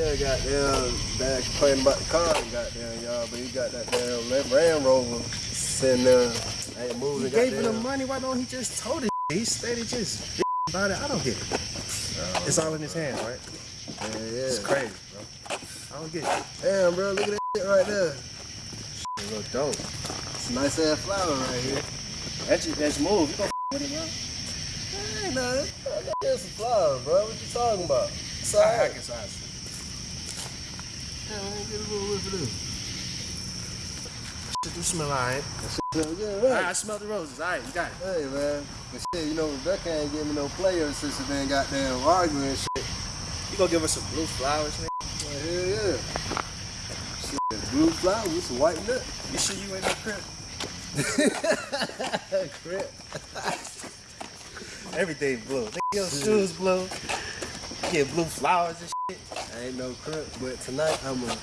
Yeah, goddamn, Dad complaining about the car, goddamn, y'all, but he got that damn Land Rover sitting there, ain't moving. He gave him the money, why don't he just told it? He steady just about it. I don't get it. Oh, it's all in his hands, right? Yeah, yeah. It's crazy, bro. I don't get it. Damn, bro, look at that shit right there. Shit look dope. It's a nice ass flower right here. That's that's move. You gonna with it, bro? Hey, nah, that's a flower, bro. What you talking about? It's all I right. can size. Me get a little whiff of this. Shit do smell alright. Smell good, Alright, I smell the roses. Alright, you got it. Hey, man. But shit, you know, Rebecca ain't giving me no player since they been goddamn arguing and shit. You gonna give us some blue flowers, man? Well, hell yeah. Shit, blue flowers with some white nut. You sure you ain't no crip? Crap. Everything blue. Your shoes blue. You get blue flowers and shit. I ain't no crip, but tonight I'm a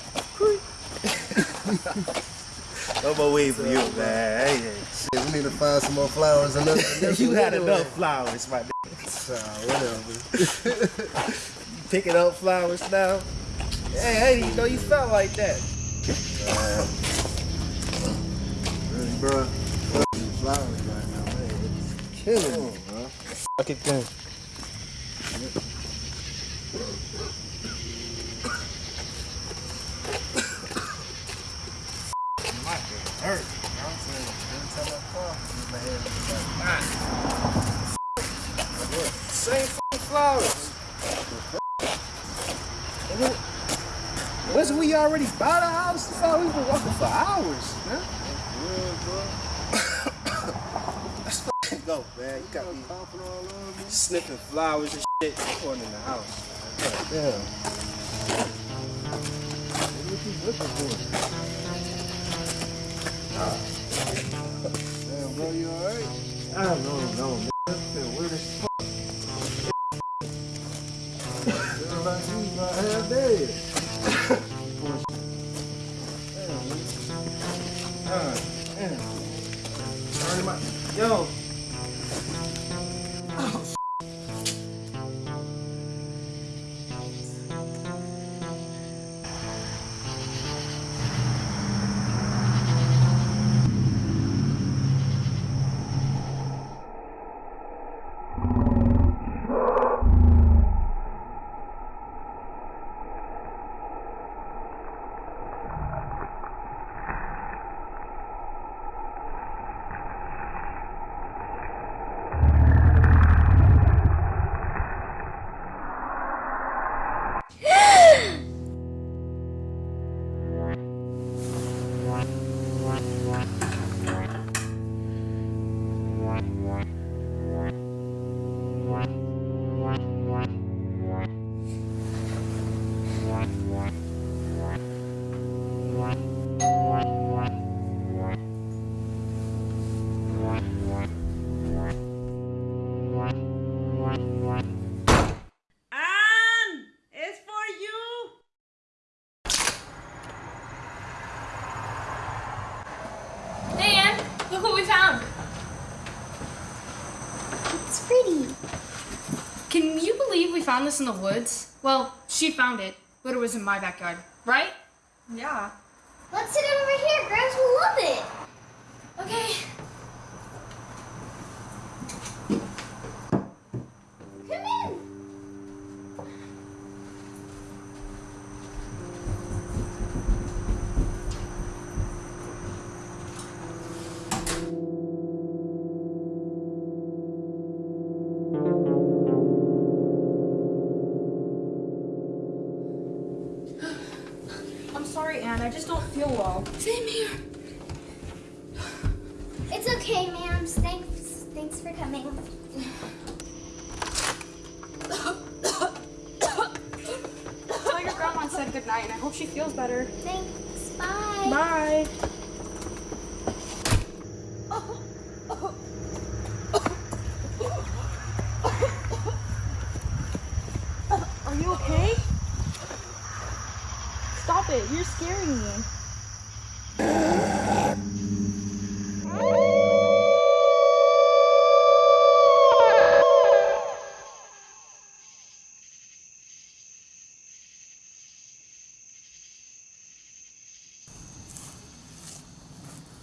No more weed for you, man. Hey, shit. We need to find some more flowers and nothing. You had enough flowers, my nigga. So, whatever. Picking up flowers now. Hey, hey, you know you felt like that. really, bro. Flowers right now, man. It's killing me, bro. Fuck it then. My head hurt. I'm saying, every time I cough, my head is like, Same fucking flowers. And then- We already by the house? I thought we were walking for hours, man. Let's fucking go, man. You got me Coughing all over me. sniffing flowers and shit going in the house. Damn. What you looking for? Damn, bro, you alright? I don't know, no, man. I feel weird as fuck. Like you about half dead. Can you believe we found this in the woods? Well, she found it, but it was in my backyard, right? Yeah. Let's sit over here. Gramps will love it. Okay. I'm Anne. I just don't feel well. Same here. It's okay, ma'am. Thanks. Thanks for coming. Tell your grandma I said goodnight, and I hope she feels better. Thanks. Bye. Bye. Are you okay? Stop it. You're scaring me.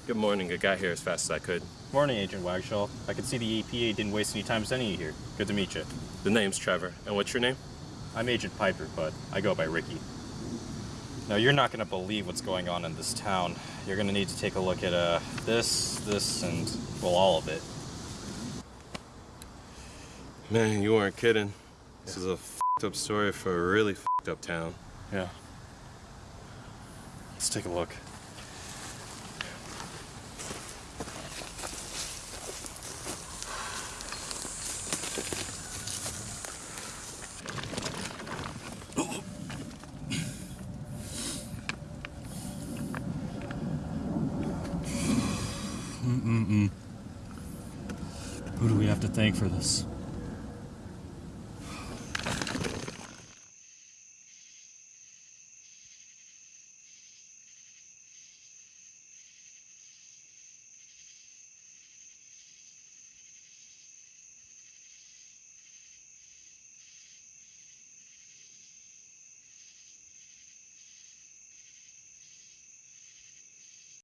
Good morning. I got here as fast as I could. Morning, Agent Wagshaw. I can see the EPA didn't waste any time sending you here. Good to meet you. The name's Trevor. And what's your name? I'm Agent Piper, but I go by Ricky. Now, you're not going to believe what's going on in this town. You're going to need to take a look at uh, this, this, and, well, all of it. Man, you weren't kidding. This is a fed up story for a really fed up town. Yeah. Let's take a look. Thank for this?